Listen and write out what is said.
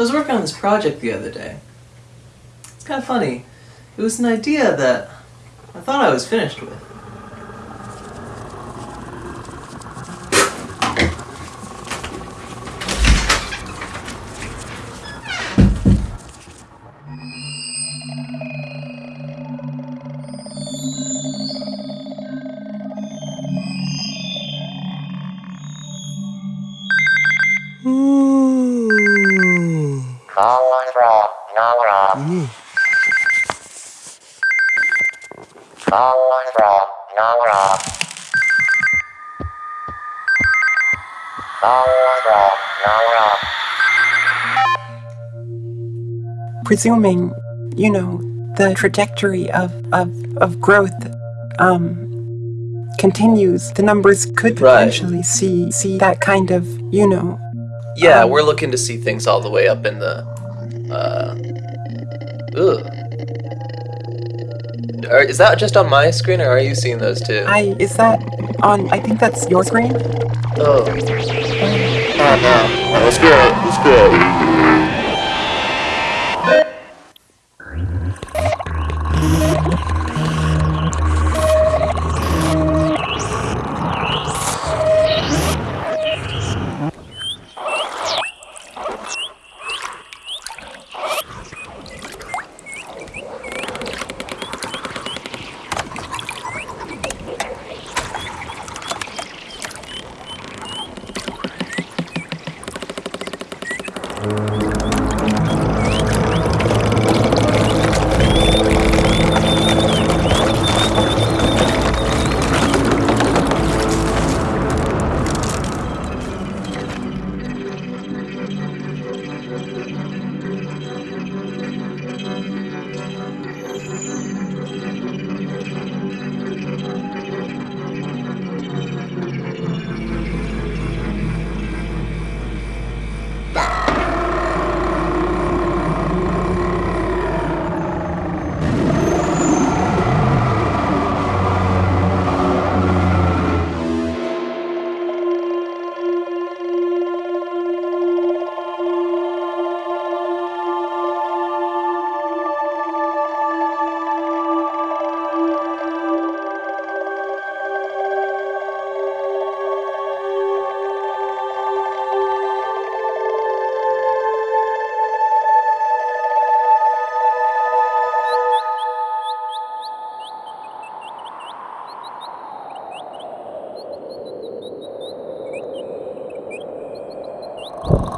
So I was working on this project the other day. It's kind of funny. It was an idea that I thought I was finished with. Call one from Nora. Call one from Nora. Call from Nora. presuming, you know, the trajectory of, of, of growth um, continues, the numbers could Right. potentially see see that kind of, you know, Yeah, Um, we're looking to see things all the way up in the. Uh, ugh. Are, is that just on my screen, or are you seeing those too? I is that on? I think that's your screen. oh, Oh no. Let's go. Let's go. you